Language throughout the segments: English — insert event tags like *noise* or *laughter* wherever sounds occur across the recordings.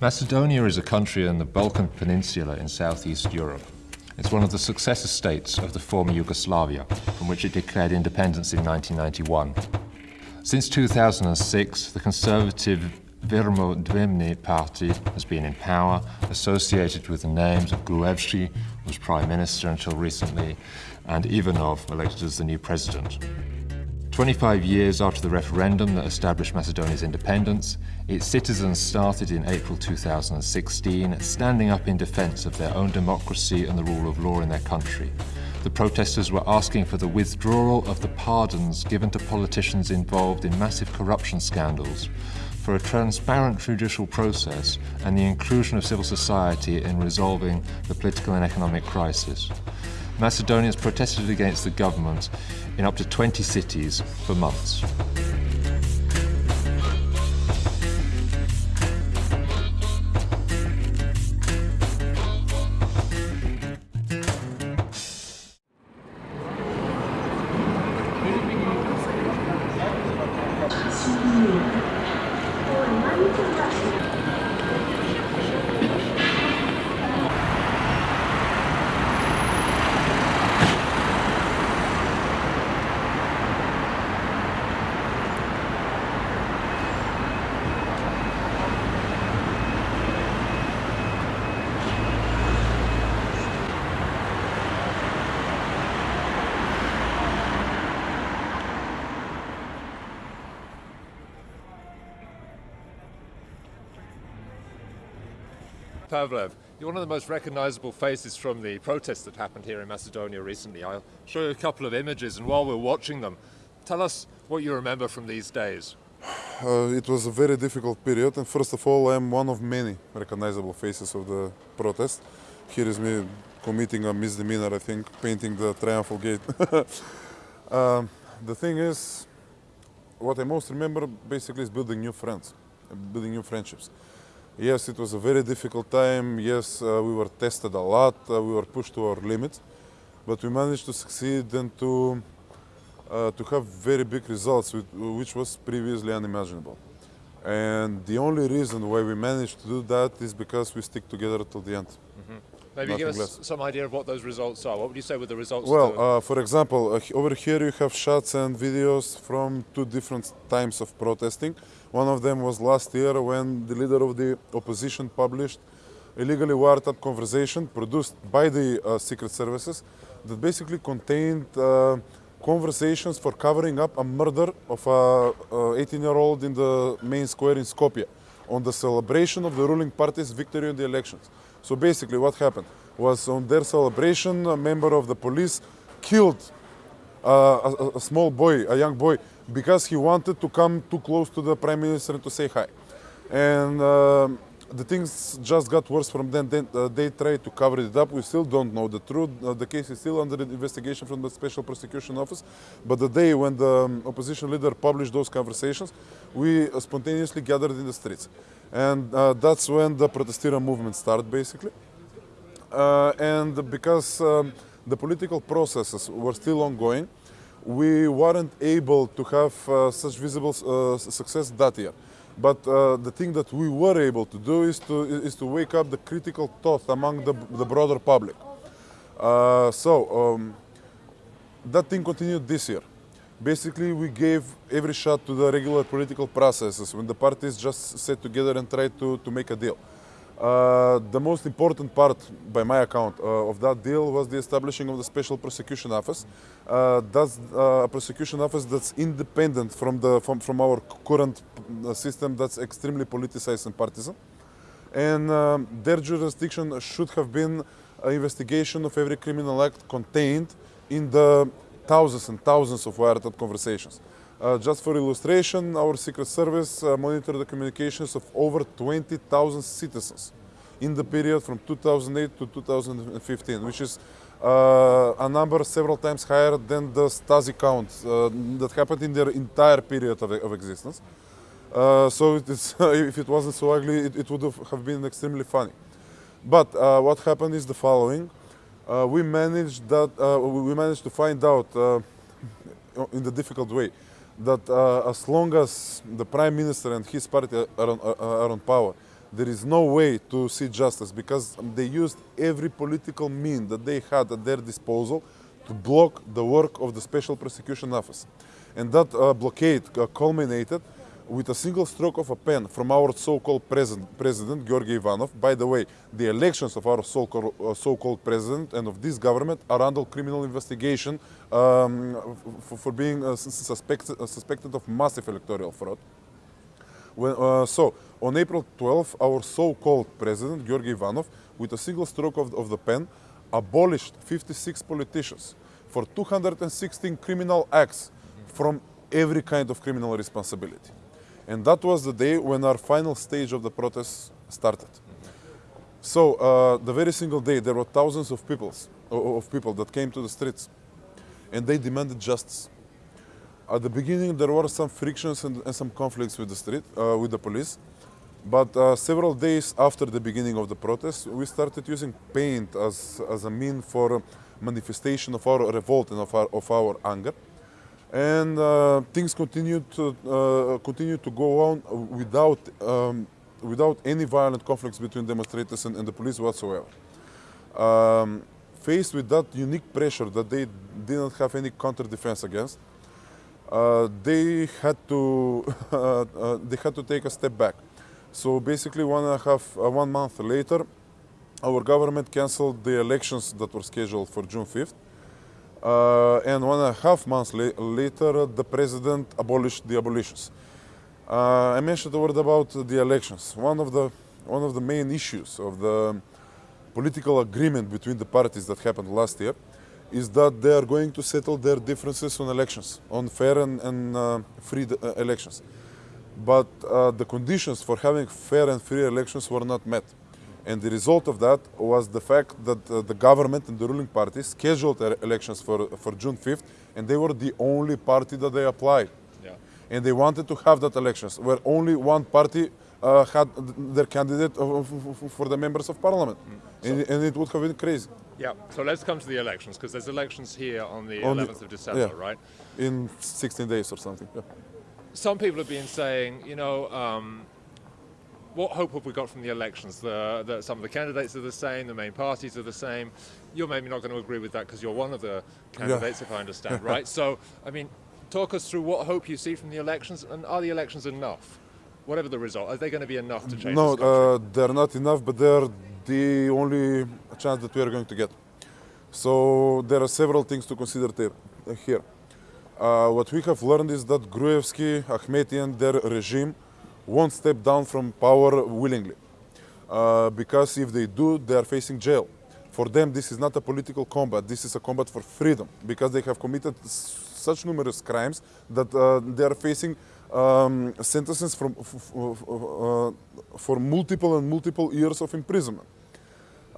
Macedonia is a country in the Balkan Peninsula in southeast Europe. It's one of the successor states of the former Yugoslavia, from which it declared independence in 1991. Since 2006, the conservative VMRO-DPMNE party has been in power, associated with the names of Gruevski, who was prime minister until recently, and Ivanov, elected as the new president. 25 years after the referendum that established Macedonia's independence, its citizens started in April 2016 standing up in defence of their own democracy and the rule of law in their country. The protesters were asking for the withdrawal of the pardons given to politicians involved in massive corruption scandals, for a transparent judicial process and the inclusion of civil society in resolving the political and economic crisis. Macedonians protested against the government in up to 20 cities for months. Recognizable faces from the protests that happened here in Macedonia recently. I'll show you a couple of images, and while we're watching them, tell us what you remember from these days. Uh, it was a very difficult period, and first of all, I'm one of many recognizable faces of the protest. Here is me committing a misdemeanor, I think, painting the triumphal gate. uh, *laughs* the thing is, what I most remember basically is building new friends, building new friendships. Yes, it was a very difficult time. Yes, uh, we were tested a lot. Uh, we were pushed to our limits, but we managed to succeed and to uh, to have very big results, which was previously unimaginable. And the only reason why we managed to do that is because we stick together till the end. Mm -hmm. Maybe give us less. some idea of what those results are. What would you say were the results? Well, uh, for example, uh, over here you have shots and videos from two different times of protesting. One of them was last year when the leader of the opposition published illegally wiretapped conversation produced by the uh, secret services that basically contained uh, conversations for covering up a murder of a 18-year-old in the main square in Skopje on the celebration of the ruling party's victory in the elections. So basically what happened was on their celebration, a member of the police killed uh, a, a small boy, a young boy, because he wanted to come too close to the prime minister to say hi. And uh, the things just got worse from then. then uh, they tried to cover it up. We still don't know the truth. Uh, the case is still under investigation from the Special Prosecution Office. But the day when the um, opposition leader published those conversations, we spontaneously gathered in the streets. And uh, that's when the protestiram movement started, basically. Uh, and because um, the political processes were still ongoing, we weren't able to have uh, such visible uh, success that year. But uh, the thing that we were able to do is to, is to wake up the critical thought among the, the broader public. Uh, so um, that thing continued this year. Basically, we gave every shot to the regular political processes when the parties just sat together and tried to, to make a deal. Uh, the most important part, by my account, uh, of that deal was the establishing of the Special Prosecution Office. Uh, that's uh, a prosecution office that's independent from, the, from, from our current uh, system that's extremely politicized and partisan. And um, their jurisdiction should have been an investigation of every criminal act contained in the thousands and thousands of wiretap conversations. Uh, just for illustration, our Secret Service uh, monitored the communications of over 20,000 citizens in the period from 2008 to 2015, which is uh, a number several times higher than the Stasi count uh, that happened in their entire period of, of existence. Uh, so it is, *laughs* if it wasn't so ugly, it, it would have, been extremely funny. But uh, what happened is the following: we managed that uh, we managed to find out uh, in the difficult way that uh, as long as the prime minister and his party are on, are on power, there is no way to see justice because they used every political mean that they had at their disposal to block the work of the special prosecution office, and that uh, blockade uh, culminated with a single stroke of a pen from our so-called president, president Georgy Ivanov. By the way, the elections of our so-called, uh, president and of this government are under criminal investigation um, for, being uh, suspected, uh, suspected of massive electoral fraud. When, uh, so, on April 12, our so-called president, Georgi Ivanov, with a single stroke of, of the pen, abolished 56 politicians for 216 criminal acts from every kind of criminal responsibility. And that was the day when our final stage of the protest started. So uh, the very single day, there were thousands of people, of people that came to the streets, and they demanded justice. At the beginning, there were some frictions and, and some conflicts with the street, uh, with the police. But uh, several days after the beginning of the protest, we started using paint as, as a mean for manifestation of our revolt and of our, of our anger and uh, things continued to uh, to go on without um, without any violent conflicts between demonstrators and, and the police whatsoever. Um, faced with that unique pressure that they didn't have any counter defense against, uh, they had to *laughs* uh, uh, they had to take a step back. So basically, one and a half uh, one month later, our government canceled the elections that were scheduled for June 5th uh, and one and a half months la later, the president abolished the abolitions. Uh, I mentioned a word about the elections. One of the one of the main issues of the political agreement between the parties that happened last year is that they are going to settle their differences on elections, on fair and, and uh, free uh, elections. But uh, the conditions for having fair and free elections were not met. And the result of that was the fact that uh, the government and the ruling party scheduled their elections for, for June 5th, and they were the only party that they applied. Yeah. And they wanted to have that elections, where only one party uh, had their candidate for the members of parliament. Mm. So and, and, it would have been crazy. Yeah, so let's come to the elections, because there's elections here on the on 11th the, of December, yeah, right? In 16 days or something. Yeah. Some people have been saying, you know, um, what hope have we got from the elections? The, the, some of the candidates are the same, the main parties are the same. You're maybe not going to agree with that because you're one of the candidates, yeah. if I understand, right? *laughs* So, I mean, talk us through what hope you see from the elections, and are the elections enough? Whatever the result, are they going to be enough to change no, uh, they're not enough, but they're the only chance that we are going to get. So there are several things to consider uh, here. Uh, what we have learned is that Gruevski, Akhmetian, their regime won't step down from power willingly. Uh, because if they do, they are facing jail. For them, this is not a political combat, this is a combat for freedom, because they have committed such numerous crimes that uh, they are facing um, sentences from, uh, for multiple and multiple years of imprisonment.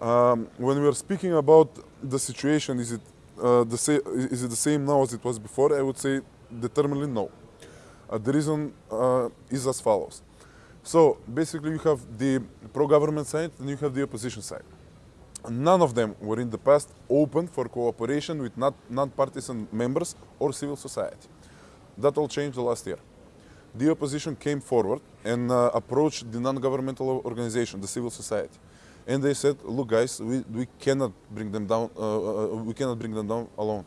Um, when we are speaking about the situation, is it, uh, the is it the same now as it was before? I would say determinedly no. Uh, the reason uh, is as follows. So basically you have the pro-government side and you have the opposition side. None of them were in the past open for cooperation with non-partisan members or civil society. That all changed last year. The opposition came forward and uh, approached the non-governmental organization, the civil society. And they said, look guys, we, we cannot bring them down, uh, uh, we cannot bring them down alone.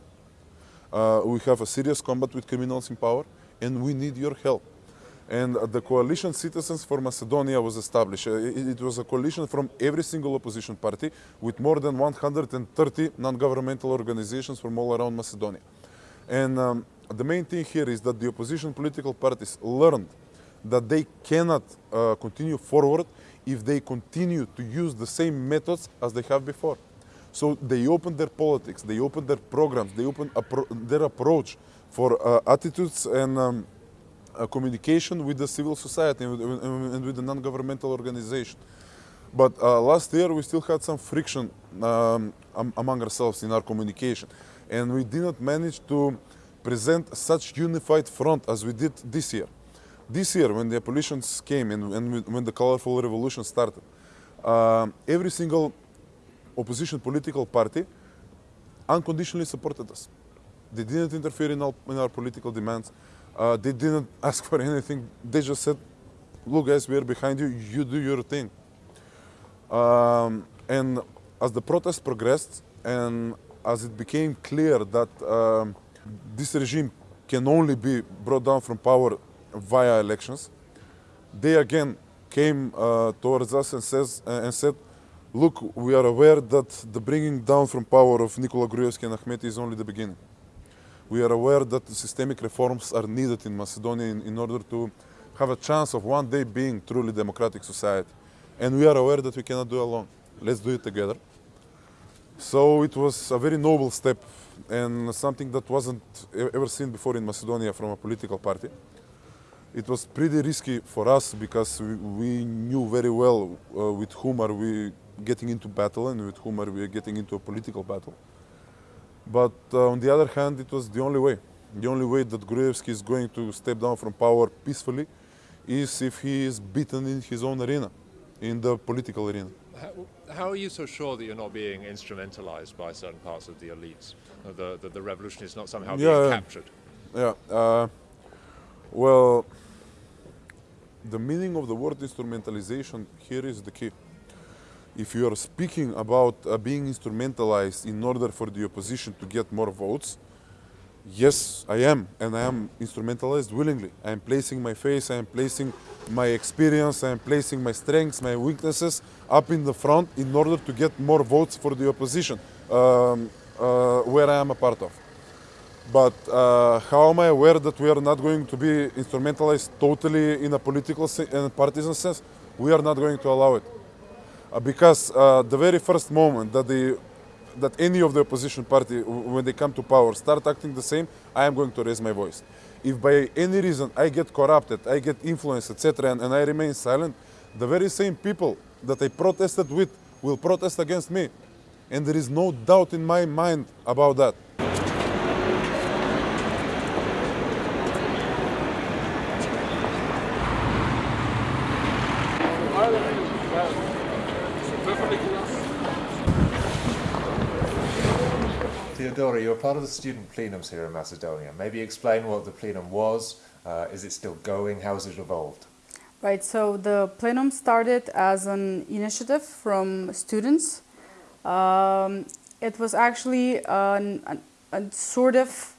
Uh, we have a serious combat with criminals in power and we need your help. And the coalition Citizens for Macedonia was established. Uh, it was a coalition from every single opposition party with more than 130 non-governmental organizations from all around Macedonia. And um, the main thing here is that the opposition political parties learned that they cannot uh, continue forward if they continue to use the same methods as they have before. So they opened their politics, they opened their programs, they opened appro their approach for uh, attitudes and um, uh, communication with the civil society and with, and with the non-governmental organization. But uh, last year we still had some friction um, among ourselves in our communication. And we did not manage to present such unified front as we did this year. This year, when the abolitions came and, and when the colorful revolution started, uh, every single opposition political party unconditionally supported us. They didn't interfere in our, in our political demands. Uh, they didn't *laughs* ask for anything. They just said, look guys, we are behind you, you do your thing. Um, and as the protest progressed and as it became clear that um, this regime can only be brought down from power via elections, they again came uh, towards us and, says, uh, and said, look, we are aware that the bringing down from power of Nikola Gruevski and Ahmeti is only the beginning. We are aware that systemic reforms are needed in Macedonia in, in order to have a chance of one day being truly democratic society. And we are aware that we cannot do alone. Let's do it together. So it was a very noble step and something that wasn't ever seen before in Macedonia from a political party. It was pretty risky for us because we, we knew very well uh, with whom are we getting into battle and with whom are we getting into a political battle. But uh, on the other hand, it was the only way. The only way that Gruevski is going to step down from power peacefully is if he is beaten in his own arena, in the political arena. How, how are you so sure that you're not being instrumentalized by certain parts of the elites? That the, the, the revolution is not somehow Yeah, being captured? Yeah. Uh, well, the meaning of the word instrumentalization here is the key. If you are speaking about uh, being instrumentalized in order for the opposition to get more votes, yes, I am, and I am instrumentalized willingly. I am placing my face, I am placing my experience, I am placing my strengths, my weaknesses up in the front in order to get more votes for the opposition, um, uh, where I am a part of. But uh, how am I aware that we are not going to be instrumentalized totally in a political and partisan sense? We are not going to allow it. Uh, because uh, the very first moment that the that any of the opposition party, when they come to power, start acting the same, I am going to raise my voice. If by any reason I get corrupted, I get influenced, etc., and, and I remain silent, the very same people that I protested with will protest against me. And there is no doubt in my mind about that. Theodora, you're part of the student plenums here in Macedonia. Maybe explain what the plenum was. Uh, is it still going? How has it evolved? Right, so the plenum started as an initiative from students. Um, it was actually an, an, a sort of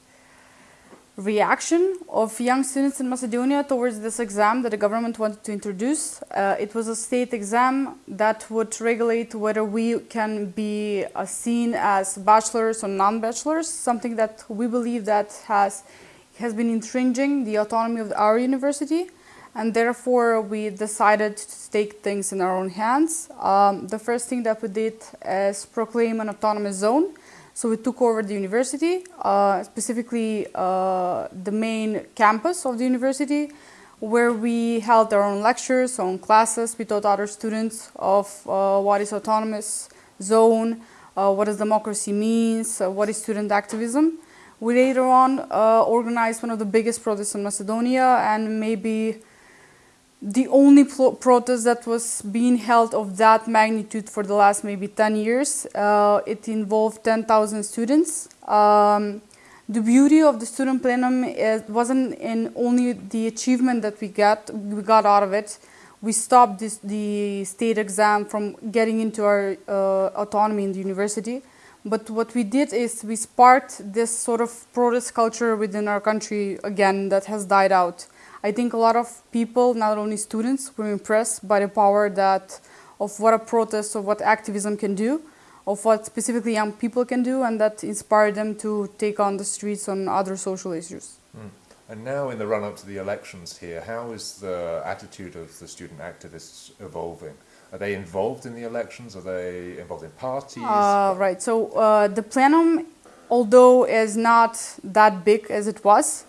reaction of young students in Macedonia towards this exam that the government wanted to introduce. Uh, it was a state exam that would regulate whether we can be uh, seen as bachelors or non-bachelors, something that we believe that has has been infringing the autonomy of our university, and therefore we decided to take things in our own hands. Um, the first thing that we did is proclaim an autonomous zone. So we took over the university, uh, specifically uh, the main campus of the university, where we held our own lectures, own classes. We taught other students of uh, what is autonomous zone, uh, what does democracy means, uh, what is student activism. We later on uh, organized one of the biggest protests in Macedonia and maybe the only pro- protest that was being held of that magnitude for the last maybe 10 years. Uh, it involved 10,000 students. Um, the beauty of the student plenum is, wasn't in only the achievement that we got we got out of it. We stopped this, the state exam from getting into our uh, autonomy in the university. But what we did is we sparked this sort of protest culture within our country again that has died out. I think a lot of people, not only students, were impressed by the power that of what a protest or what activism can do, of what specifically young people can do, and that inspired them to take on the streets on other social issues. And now, in the run up to the elections here, how is the attitude of the student activists evolving? Are they involved in the elections? Are they involved in parties? Uh, right. So uh, the plenum, although is not that big as it was,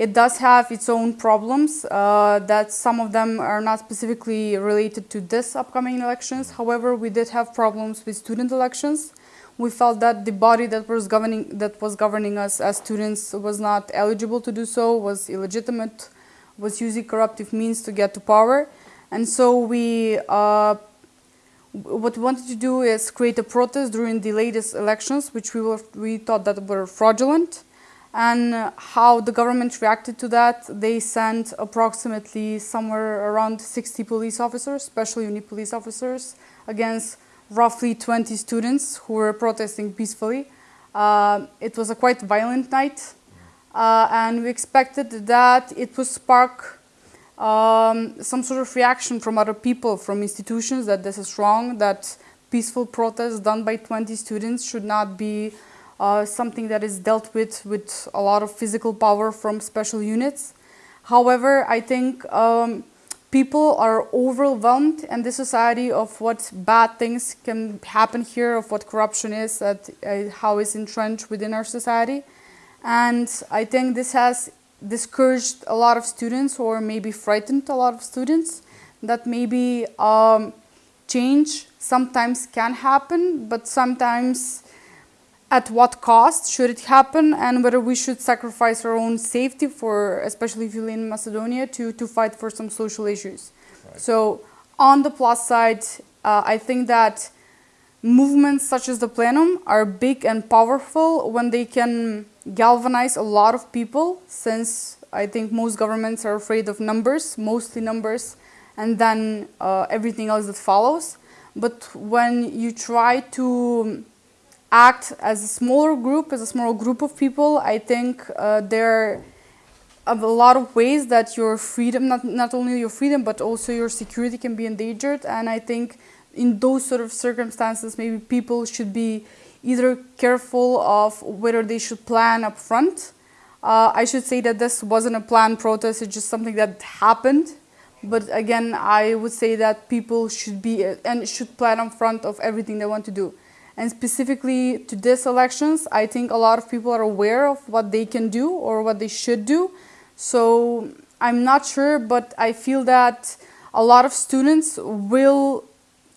it does have its own problems. Uh, that some of them are not specifically related to this upcoming elections. However, we did have problems with student elections. We felt that the body that was governing that was governing us as students was not eligible to do so, was illegitimate, was using corruptive means to get to power. And so we, uh, what we wanted to do is create a protest during the latest elections, which we, were, we thought that were fraudulent. And how the government reacted to that, they sent approximately somewhere around 60 police officers, special unit police officers, against roughly 20 students who were protesting peacefully. Uh, it was a quite violent night, uh, and we expected that it would spark um, some sort of reaction from other people, from institutions, that this is wrong, that peaceful protests done by 20 students should not be uh, something that is dealt with with a lot of physical power from special units. However, I think um, people are overwhelmed in the society of what bad things can happen here, of what corruption is, that, uh, how it's entrenched within our society. And I think this has discouraged a lot of students or maybe frightened a lot of students that maybe um, change sometimes can happen, but sometimes at what cost should it happen and whether we should sacrifice our own safety for, especially if you live in Macedonia, to, to fight for some social issues. Right. So on the plus side, uh, I think that movements such as the plenum are big and powerful when they can galvanize a lot of people since I think most governments are afraid of numbers, mostly numbers, and then uh, everything else that follows. But when you try to act as a smaller group, as a small group of people, I think uh, there are a lot of ways that your freedom, not, not only your freedom, but also your security can be endangered. And I think in those sort of circumstances, maybe people should be either careful of whether they should plan up front. Uh, I should say that this wasn't a planned protest, it's just something that happened. But again, I would say that people should be and should plan up front of everything they want to do. And specifically to these elections, I think a lot of people are aware of what they can do or what they should do. So I'm not sure, but I feel that a lot of students will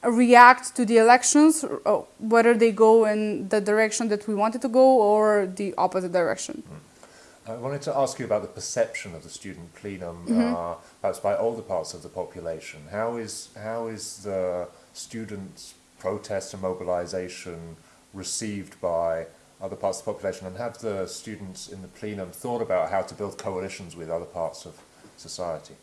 react to the elections, uh, whether they go in the direction that we wanted to go or the opposite direction. Mm. I wanted to ask you about the perception of the student plenum, mm -hmm. uh, perhaps by older parts of the population. How is, how is the students' protest and mobilization received by other parts of the population? And have the students in the plenum thought about how to build coalitions with other parts of society?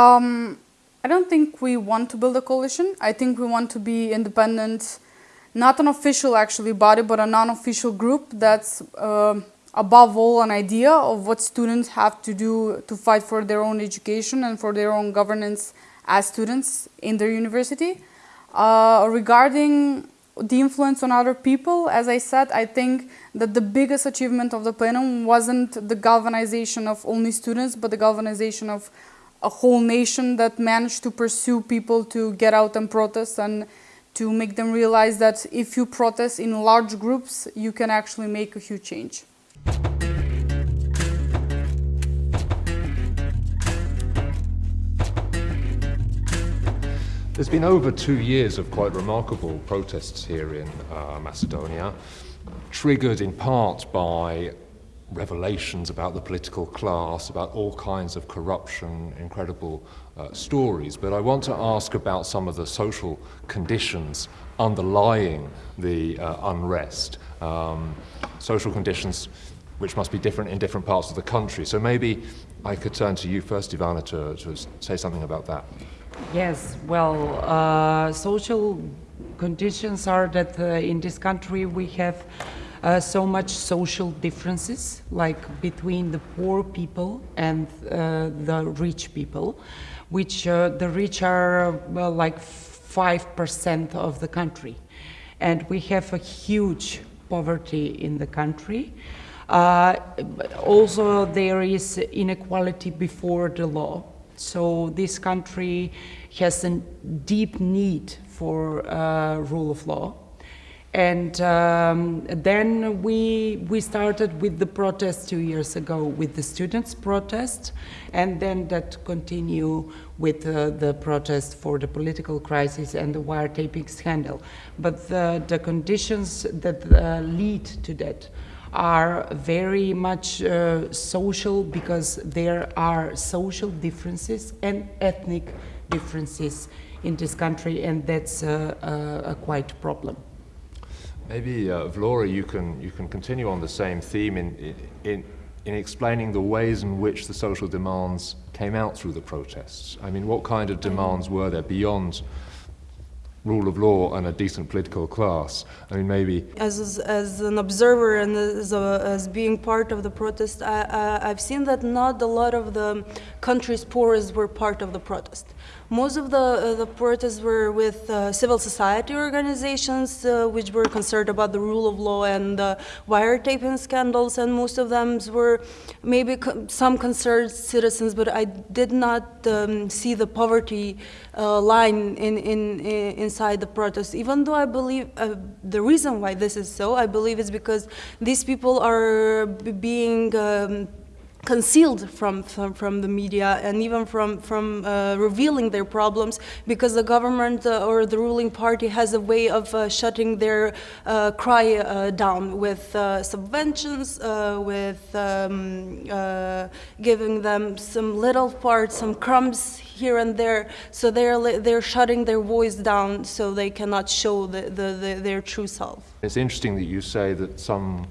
Um, I don't think we want to build a coalition. I think we want to be independent, not an official actually body, but a non-official group that's uh, above all an idea of what students have to do to fight for their own education and for their own governance as students in their university. Uh, regarding the influence on other people, as I said, I think that the biggest achievement of the plenum wasn't the galvanization of only students, but the galvanization of a whole nation that managed to pursue people to get out and protest and to make them realize that if you protest in large groups, you can actually make a huge change. There's been over two years of quite remarkable protests here in uh, Macedonia, triggered in part by revelations about the political class, about all kinds of corruption, incredible uh, stories. But I want to ask about some of the social conditions underlying the uh, unrest, um, social conditions which must be different in different parts of the country. So maybe I could turn to you first, Ivana, to, to say something about that. Yes, well, uh, social conditions are that uh, in this country we have uh, so much social differences, like between the poor people and uh, the rich people, which uh, the rich are well, like 5% of the country. And we have a huge poverty in the country. Uh, also, there is inequality before the law. So this country has a deep need for uh, rule of law. And um, then we, we started with the protest two years ago with the students' protest, and then that continue with uh, the protest for the political crisis and the wiretapping scandal. But the, the conditions that uh, lead to that are very much uh, social because there are social differences and ethnic differences in this country, and that's uh, a, a quite problem. Maybe, uh, Vlora, you can, you can continue on the same theme in, in, in explaining the ways in which the social demands came out through the protests. I mean, what kind of demands were there beyond rule of law and a decent political class. I mean, maybe. As, as an observer and as, a, as being part of the protest, I, I, I've seen that not a lot of the country's poorest were part of the protest. Most of the, uh, the protests were with uh, civil society organizations, uh, which were concerned about the rule of law and uh, wiretapping scandals, and most of them were maybe some concerned citizens, but I did not um, see the poverty line in, in, in, inside the protest. Even though I believe the reason why this is so, I believe is because these people are being um, concealed from, from, from, the media and even from, from uh, revealing their problems because the government uh, or the ruling party has a way of uh, shutting their uh, cry uh, down with uh, subventions, with um, giving them some little parts, some crumbs here and there. So they're, they're shutting their voice down so they cannot show the, the, the, their true self. It's interesting that you say that some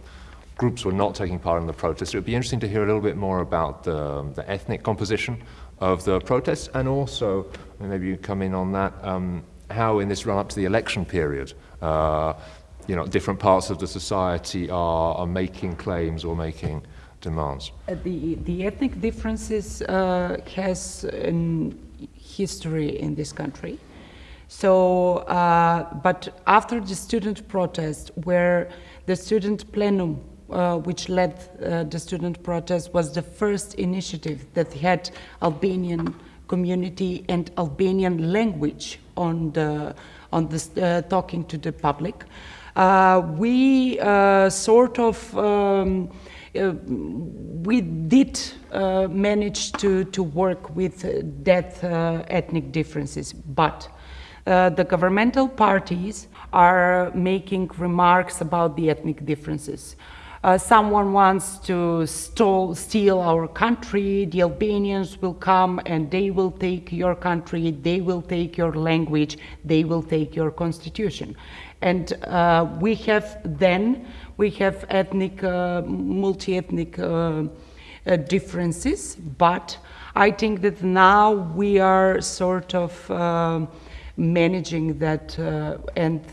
groups were not taking part in the protests. It would be interesting to hear a little bit more about the, the ethnic composition of the protests and also, maybe you come in on that, um, how in this run up to the election period, uh, you know, different parts of the society are, are making claims or making demands. Uh, the, the ethnic differences uh, has a history in this country. So, uh, but after the student protest, where the student plenum uh, which led uh, the student protest was the first initiative that had Albanian community and Albanian language on the on the uh, talking to the public. Uh, we uh, sort of um, uh, we did manage to to work with that ethnic differences, but the governmental parties are making remarks about the ethnic differences uh, someone wants to steal our country, the Albanians will come and they will take your country, they will take your language, they will take your constitution. And uh, we have then, we have ethnic, uh, multi-ethnic uh, uh, differences, but I think that now we are sort of managing that, uh, and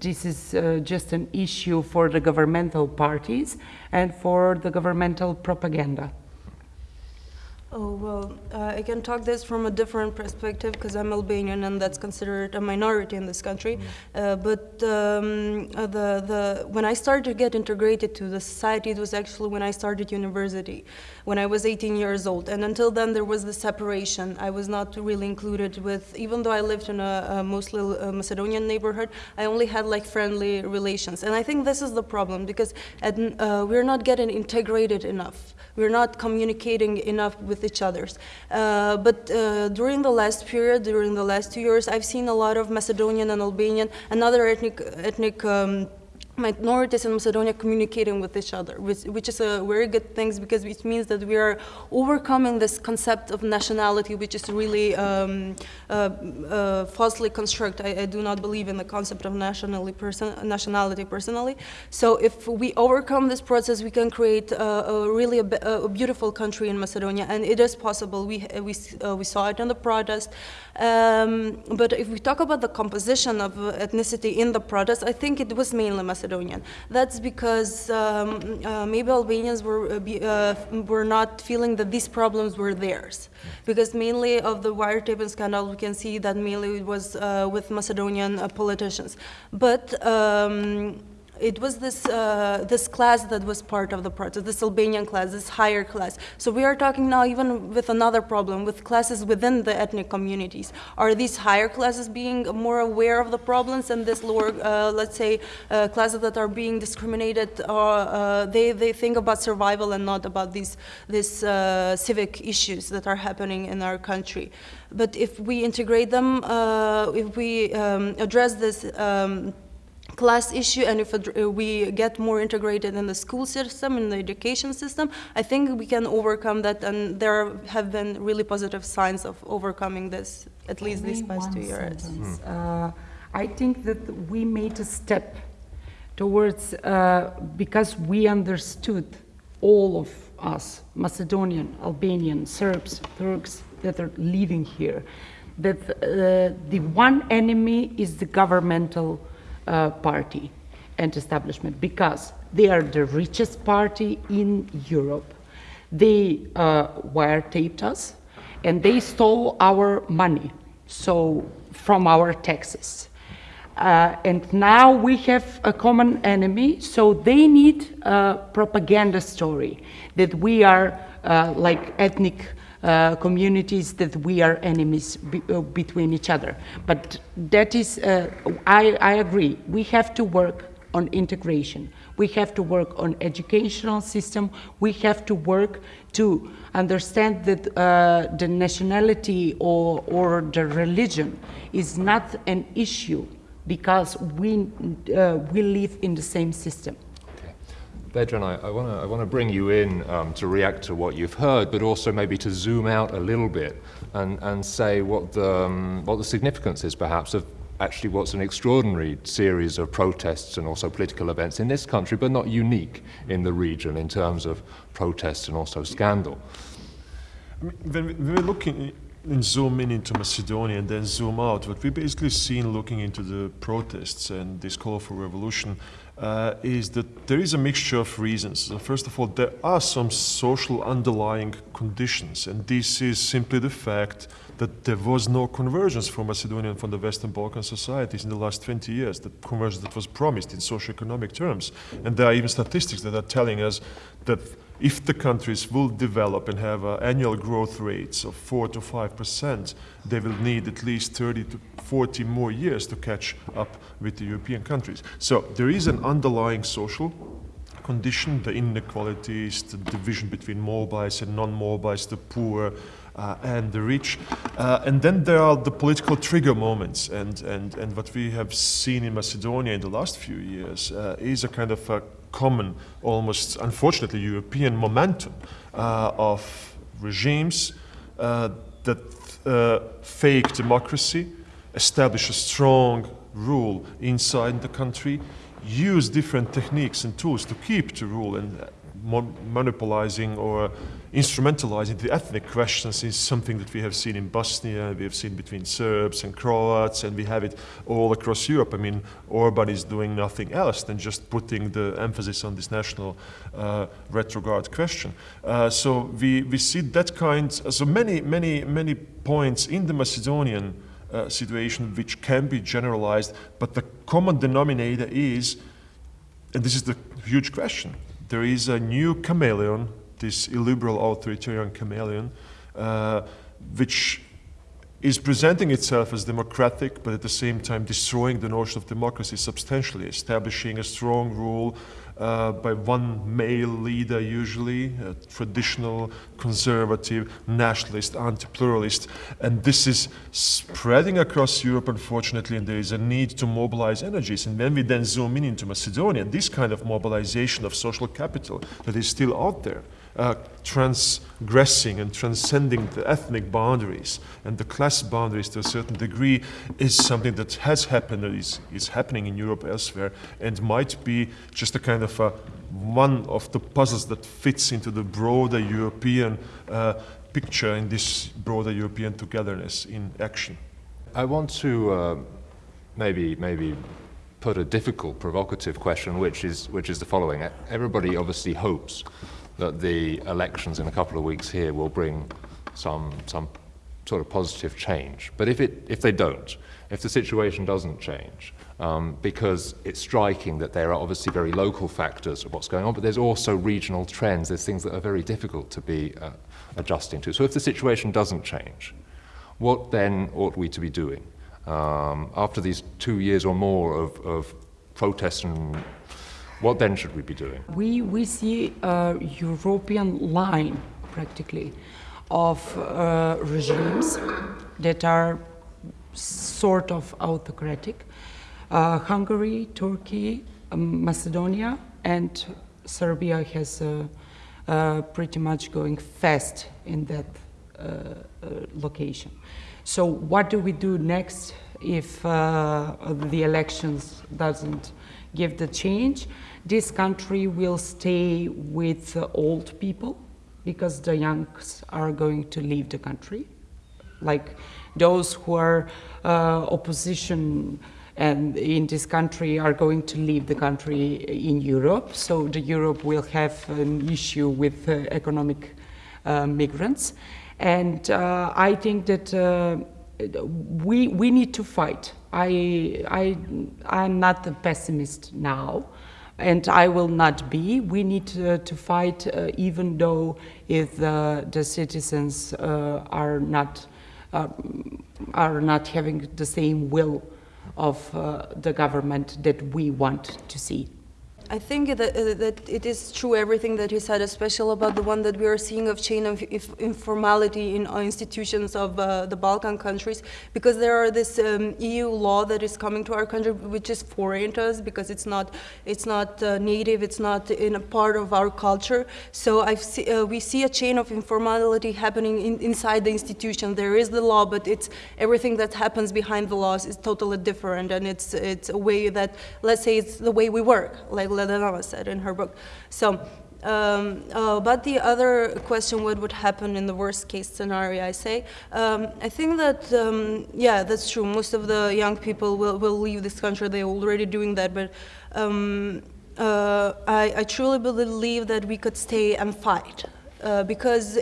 this is uh, just an issue for the governmental parties and for the governmental propaganda. Oh, well, uh, I can talk this from a different perspective because I'm Albanian and that's considered a minority in this country. Mm. Uh, but um, uh, the, the, when I started to get integrated to the society, it was actually when I started university, when I was 18 years old. And until then, there was the separation. I was not really included with, even though I lived in a, a mostly uh, Macedonian neighborhood, I only had like friendly relations. And I think this is the problem because at, uh, we're not getting integrated enough. We're not communicating enough with each other. Uh, but uh, during the last period, during the last two years, I've seen a lot of Macedonian and Albanian and other ethnic, ethnic um, minorities in Macedonia communicating with each other, which, which, is a very good thing because it means that we are overcoming this concept of nationality, which is really um, uh, uh, falsely constructed. I, I, do not believe in the concept of nationality, person, nationality personally. So if we overcome this process, we can create a, a really a, a, beautiful country in Macedonia, and it is possible. We, we, uh, we saw it in the protest. Um, but if we talk about the composition of ethnicity in the protest, I think it was mainly Macedonia. Macedonian. That's because um, uh, maybe Albanians were, uh, uh, were not feeling that these problems were theirs. Because mainly of the wiretapping scandal, we can see that mainly it was uh, with Macedonian uh, politicians. But um, it was this, uh, this class that was part of the protest, this Albanian class, this higher class. So we are talking now even with another problem, with classes within the ethnic communities. Are these higher classes being more aware of the problems and this lower, uh, let's say, uh, classes that are being discriminated, uh, they, they think about survival and not about these, these uh, civic issues that are happening in our country. But if we integrate them, uh, if we um, address this um, class issue and if uh, we get more integrated in the school system in the education system i think we can overcome that and there have been really positive signs of overcoming this at least these past two years sentence. Uh, I think that we made a step towards, uh, because we understood, all of us, Macedonian, Albanian, Serbs, Turks that are living here, that uh, the one enemy is the governmental uh, party and establishment because they are the richest party in Europe. They uh, wiretaped us and they stole our money, so from our taxes. Uh, and now we have a common enemy, so they need a propaganda story that we are uh, like ethnic uh, communities, that we are enemies be, uh, between each other. But that is, uh, I, I agree, we have to work on integration. We have to work on educational system. We have to work to understand that uh, the nationality or, or the religion is not an issue because we, uh, we live in the same system. Okay. Vedran, I, I want to bring you in um, to react to what you've heard, but also maybe to zoom out a little bit and, and say what the, um, what the significance is perhaps of actually what's an extraordinary series of protests and also political events in this country, but not unique in the region in terms of protests and also scandal. I mean, when, we, when we're looking and zoom in into Macedonia and then zoom out, what we basically seen looking into the protests and this call for revolution uh, is that there is a mixture of reasons. So first of all, there are some social underlying conditions, and this is simply the fact that there was no convergence for Macedonia and from the Western Balkan societies in the last 20 years, the convergence that was promised in socio-economic terms. And there are even statistics that are telling us that if the countries will develop and have uh, annual growth rates of 4 to 5 percent, they will need at least 30 to 40 more years to catch up with the European countries. So there is an underlying social condition, the inequalities, the division between mobiles and non-mobiles, the poor uh, and the rich. Uh, and then there are the political trigger moments. And, and, and what we have seen in Macedonia in the last few years uh, is a kind of a common, almost unfortunately European momentum uh, of regimes uh, that uh, fake democracy, establish a strong rule inside the country, use different techniques and tools to keep the rule and monopolizing or instrumentalizing the ethnic questions is something that we have seen in Bosnia, we have seen between Serbs and Croats, and we have it all across Europe. I mean, Orban is doing nothing else than just putting the emphasis on this national uh, retrograde question. Uh, so we, we see that kind, so many, many, many points in the Macedonian uh, situation which can be generalized, but the common denominator is, and this is the huge question, there is a new chameleon, this illiberal authoritarian chameleon, uh, which is presenting itself as democratic, but at the same time destroying the notion of democracy substantially, establishing a strong rule uh, by one male leader usually, a traditional, conservative, nationalist, anti-pluralist. And this is spreading across Europe, unfortunately, and there is a need to mobilize energies. And when we then zoom in into Macedonia, this kind of mobilization of social capital that is still out there, uh, transgressing and transcending the ethnic boundaries and the class boundaries to a certain degree is something that has happened, that is, is happening in Europe elsewhere, and might be just a kind of a, one of the puzzles that fits into the broader European uh, picture in this broader European togetherness in action. I want to uh, maybe maybe put a difficult, provocative question, which is which is the following: Everybody obviously hopes that the elections in a couple of weeks here will bring some, some sort of positive change. But if, it, if they don't, if the situation doesn't change, um, because it's striking that there are obviously very local factors of what's going on, but there's also regional trends. There's things that are very difficult to be uh, adjusting to. So if the situation doesn't change, what then ought we to be doing? Um, after these two years or more of, of protests and what then should we be doing? We, we see a European line, practically, of uh, regimes that are sort of autocratic, Uh, Hungary, Turkey, um, Macedonia, and Serbia has uh, uh, pretty much going fast in that uh, uh, location. So what do we do next if the elections doesn't give the change? This country will stay with old people because the youngs are going to leave the country. Like those who are uh, opposition and in this country are going to leave the country in Europe. So the Europe will have an issue with uh, economic uh, migrants. And uh, I think that uh, we, we need to fight. I, I, I'm not a pessimist now, and I will not be. We need to, to fight uh, even though if the, the citizens uh, are, not, uh, are not having the same will of uh, the government that we want to see. I think that, uh, that it is true everything that he said, especially about the one that we are seeing of chain of informality in uh, institutions of uh, the Balkan countries, because there are this um, EU law that is coming to our country, which is foreign to us, because it's not it's not uh, native, it's not in a part of our culture. So see, uh, we see a chain of informality happening in, inside the institution. There is the law, but it's everything that happens behind the laws is totally different, and it's it's a way that let's say it's the way we work, like Ledeneva said in her book. So, um, uh, but the other question, what would happen in the worst case scenario, I say, um, I think that, um, yeah, that's true. Most of the young people will, will leave this country. They're already doing that, but um, uh, I, I truly believe that we could stay and fight. Uh, because uh,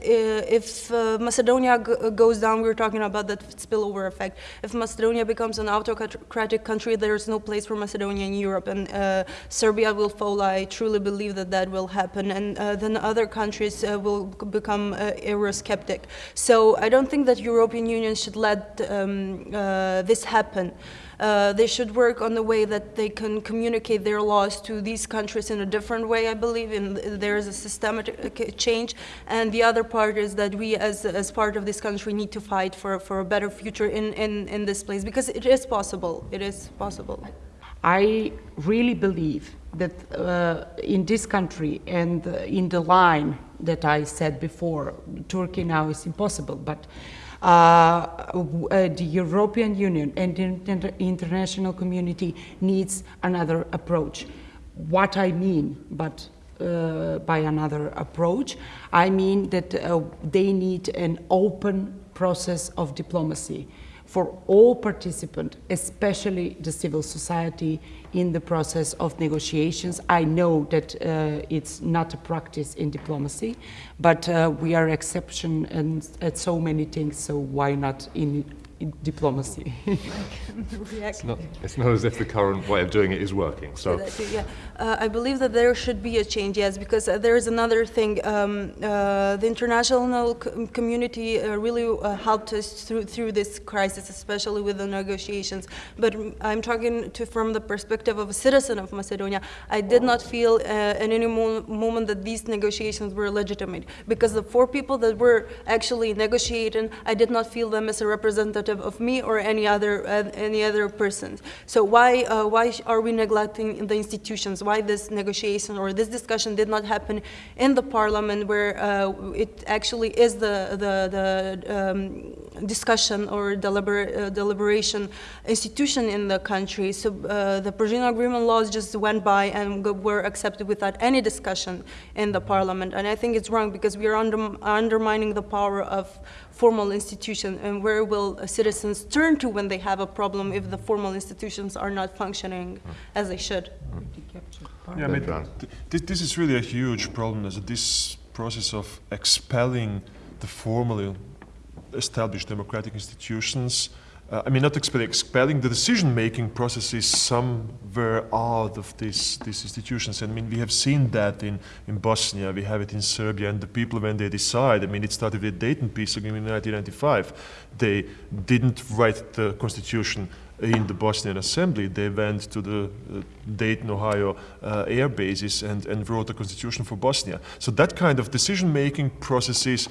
if uh, Macedonia goes down, we are talking about that spillover effect. If Macedonia becomes an autocratic country, there's no place for Macedonia in Europe, and uh, Serbia will fall. I truly believe that that will happen, and uh, then other countries will become Eurosceptic. So I don't think that European Union should let um, this happen. Uh, they should work on the way that they can communicate their laws to these countries in a different way, I believe, and there is a systematic change. And the other part is that we, as, as part of this country, need to fight for, for a better future in, in, in this place, because it is possible. It is possible. I really believe that uh, in this country and uh, in the line that I said before, Turkey now is impossible, but uh, uh, the European Union and the international community needs another approach. What I mean, but uh, by another approach, I mean that uh, they need an open process of diplomacy for all participants, especially the civil society, in the process of negotiations. I know that uh, it's not a practice in diplomacy, but uh, we are exception and at so many things, so why not in diplomacy. *laughs* it's, not, it's not as if the current way of doing it is working. So, yeah, uh, I believe that there should be a change, yes, because uh, there is another thing. Um, uh, the international community uh, really uh, helped us through through this crisis, especially with the negotiations. But I'm talking to from the perspective of a citizen of Macedonia. I did not feel uh, in any mo moment that these negotiations were legitimate, because the four people that were actually negotiating, I did not feel them as a representative of me or any other uh, any other person. So why uh, why are we neglecting the institutions? Why this negotiation or this discussion did not happen in the parliament where uh, it actually is the the, the um, discussion or deliber uh, deliberation institution in the country. So uh, the provisional Agreement laws just went by and were accepted without any discussion in the parliament. And I think it's wrong because we are under, undermining the power of formal institution and where will uh, citizens turn to when they have a problem if the formal institutions are not functioning as they should. Yeah, I mean, th this is really a huge problem, is this process of expelling the formally established democratic institutions uh, I mean, not expelling, the decision-making processes somewhere out of these, these institutions. And I mean, we have seen that in, in Bosnia, we have it in Serbia, and the people, when they decide, I mean, it started with the Dayton Peace Agreement in 1995, they didn't write the constitution in the Bosnian Assembly. They went to the uh, Dayton, Ohio uh, air bases and, and wrote a constitution for Bosnia. So that kind of decision-making processes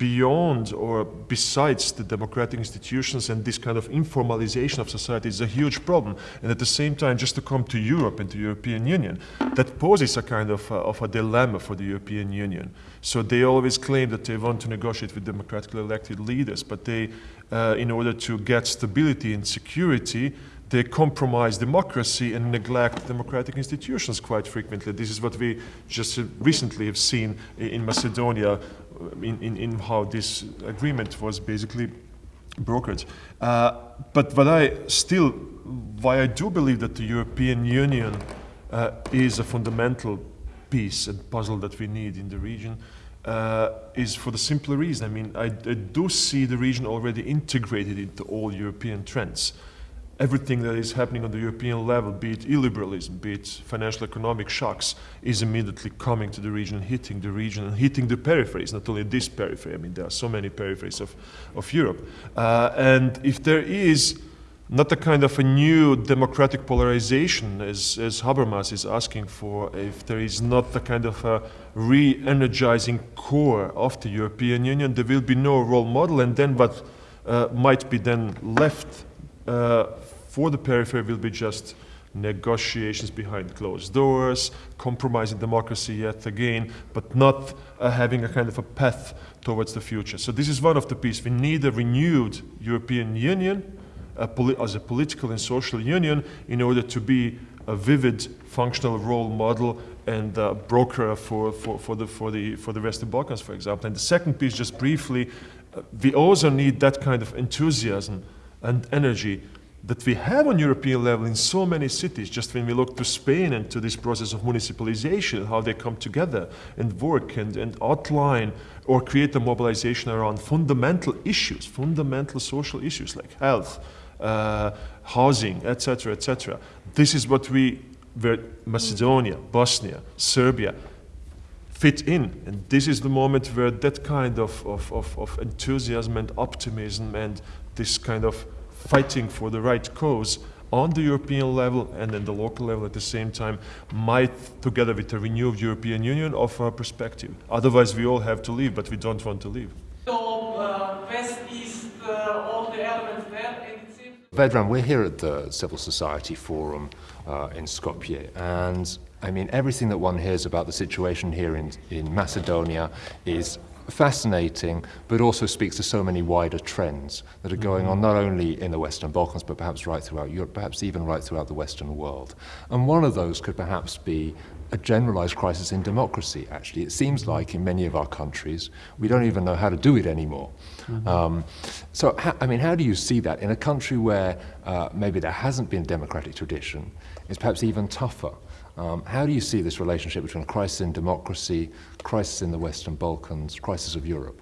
beyond or besides the democratic institutions and this kind of informalization of society is a huge problem. And at the same time, just to come to Europe and to European Union, that poses a kind of, uh, of a dilemma for the European Union. So they always claim that they want to negotiate with democratically elected leaders, but they, uh, in order to get stability and security, they compromise democracy and neglect democratic institutions quite frequently. This is what we just recently have seen in Macedonia in, in, in how this agreement was basically brokered. Uh, but what I still, why I do believe that the European Union uh, is a fundamental piece and puzzle that we need in the region uh, is for the simple reason. I mean, I, I, do see the region already integrated into all European trends everything that is happening on the European level, be it illiberalism, be it financial economic shocks, is immediately coming to the region, hitting the region, and hitting the peripheries, not only this periphery, I mean, there are so many peripheries of, of Europe. Uh, and if there is not a kind of a new democratic polarization as, as Habermas is asking for, if there is not a kind of a re-energizing core of the European Union, there will be no role model, and then what uh, might be then left uh, for the periphery will be just negotiations behind closed doors, compromising democracy yet again, but not uh, having a kind of a path towards the future. So this is one of the pieces. We need a renewed European Union a as a political and social union in order to be a vivid, functional role model and uh, broker for, for, for, the, for, the, for the Western Balkans, for example. And the second piece, just briefly, uh, we also need that kind of enthusiasm and energy that we have on European level in so many cities, just when we look to Spain and to this process of municipalization, how they come together and work and, and outline or create a mobilization around fundamental issues, fundamental social issues like health, uh, housing, etc., etc. This is what we, where Macedonia, Bosnia, Serbia, fit in. And this is the moment where that kind of, of, of, of enthusiasm and optimism and this kind of fighting for the right cause on the European level and then the local level at the same time might, together with a renewed European Union, offer a perspective. Otherwise, we all have to leave, but we don't want to leave. So, uh, West, East, uh, all the elements there, and it seems... Vedran, we're here at the Civil Society Forum uh, in Skopje, and I mean, everything that one hears about the situation here in, in Macedonia is fascinating, but also speaks to so many wider trends that are going on not only in the Western Balkans, but perhaps right throughout Europe, perhaps even right throughout the Western world. And one of those could perhaps be a generalized crisis in democracy, actually. It seems like in many of our countries, we don't even know how to do it anymore. Mm -hmm. um, so, I mean, how do you see that in a country where uh, maybe there hasn't been a democratic tradition? It's perhaps even tougher. Um, how do you see this relationship between crisis in democracy, crisis in the Western Balkans, crisis of Europe?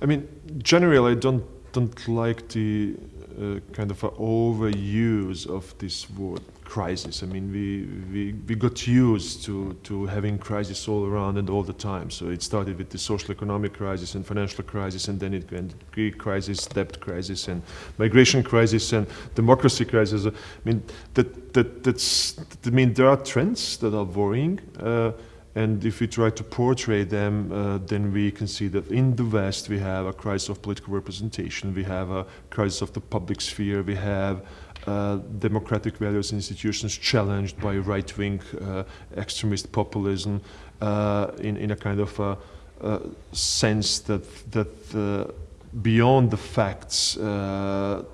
I mean, generally, I don't don't like the uh, kind of overuse of this word crisis. I mean, we, we, we got used to, to having crisis all around and all the time. So it started with the social economic crisis and financial crisis, and then it went Greek crisis, debt crisis, and migration crisis, and democracy crisis. I mean, that, that, that's, I mean, there are trends that are worrying. Uh, and if we try to portray them, uh, then we can see that in the West we have a crisis of political representation, we have a crisis of the public sphere, we have uh, democratic values and institutions challenged by right-wing uh, extremist populism uh, in, in a kind of a, a sense that, that uh, beyond the facts, uh,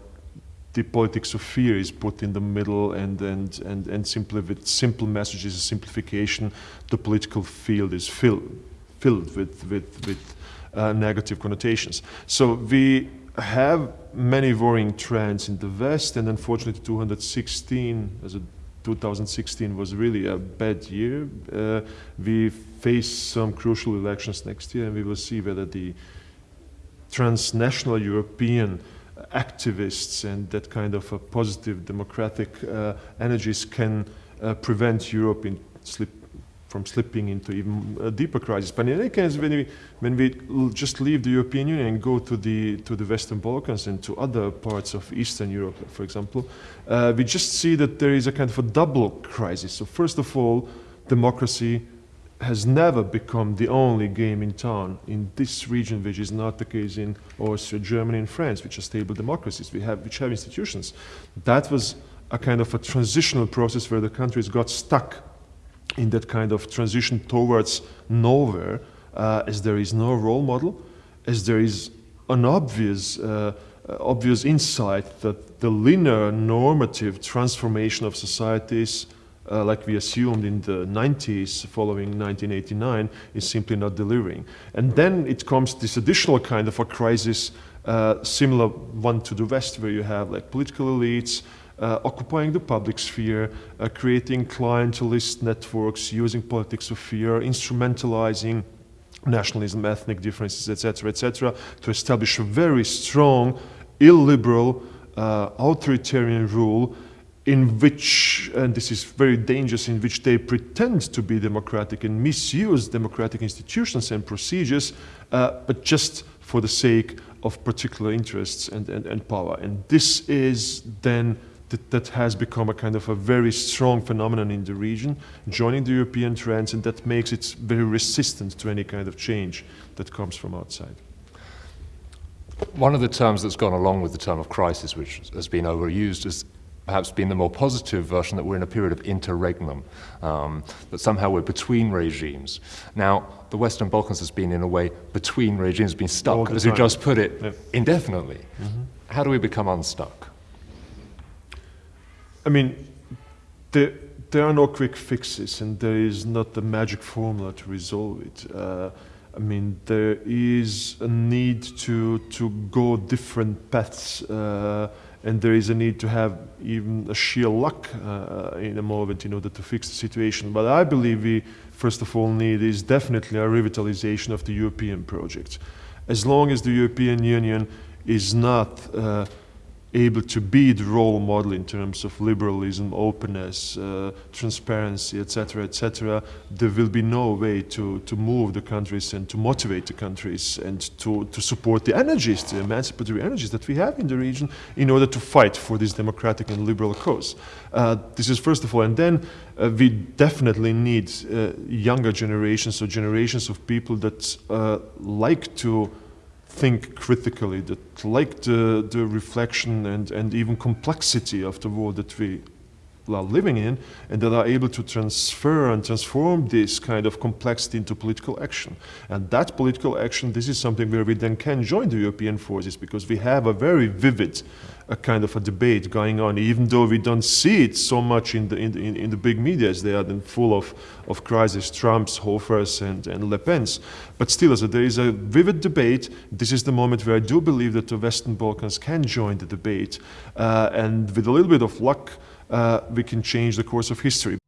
the politics of fear is put in the middle and, and, and, and simply with simple messages and simplification, the political field is filled, filled with, with, with uh, negative connotations. So we have many worrying trends in the West, and unfortunately 2016, as a 2016 was really a bad year. Uh, we face some crucial elections next year, and we will see whether the transnational European activists and that kind of a positive democratic uh, energies can uh, prevent Europe in slip from slipping into even a deeper crisis. But in any case, when we, when we just leave the European Union and go to the, to the Western Balkans and to other parts of Eastern Europe, for example, uh, we just see that there is a kind of a double crisis. So first of all, democracy has never become the only game in town in this region, which is not the case in Austria, Germany, and France, which are stable democracies, we have, which have institutions. That was a kind of a transitional process where the countries got stuck in that kind of transition towards nowhere, uh, as there is no role model, as there is an obvious, uh, obvious insight that the linear normative transformation of societies uh, like we assumed in the 90s following 1989 is simply not delivering. And then it comes this additional kind of a crisis, uh, similar one to the West, where you have like political elites uh, occupying the public sphere, uh, creating clientelist networks, using politics of fear, instrumentalizing nationalism, ethnic differences, etc., etc., to establish a very strong, illiberal, uh, authoritarian rule in which, and this is very dangerous, in which they pretend to be democratic and misuse democratic institutions and procedures, uh, but just for the sake of particular interests and, and, and power. And this is then that, that has become a kind of a very strong phenomenon in the region, joining the European trends, and that makes it very resistant to any kind of change that comes from outside. One of the terms that's gone along with the term of crisis, which has been overused, is perhaps been the more positive version that we're in a period of interregnum, um, that somehow we're between regimes. Now, the Western Balkans has been, in a way, between regimes, been stuck, as you just put it, Yeah. indefinitely. How do we become unstuck? I mean, there, there are no quick fixes, and there is not the magic formula to resolve it. Uh, I mean, there is a need to to go different paths, uh, and there is a need to have even a sheer luck uh, in a moment in order to fix the situation. But I believe we, first of all, need is definitely a revitalization of the European project. As long as the European Union is not uh, able to be the role model in terms of liberalism, openness, uh, transparency, etc., etc., there will be no way to, to move the countries and to motivate the countries and to, to support the energies, the emancipatory energies that we have in the region in order to fight for this democratic and liberal cause. Uh, this is first of all, and then uh, we definitely need uh, younger generations, or generations of people that uh, like to think critically, that like the, the reflection and, and even complexity of the world that we are living in, and that are able to transfer and transform this kind of complexity into political action. And that political action, this is something where we then can join the European forces because we have a very vivid a kind of a debate going on, even though we don't see it so much in the, in the, in the big media as they are then full of, of crisis, Trump's, Hofers, and, and Le Pen's. But still, as there is a vivid debate. This is the moment where I do believe that the Western Balkans can join the debate. Uh, and with a little bit of luck, uh, we can change the course of history.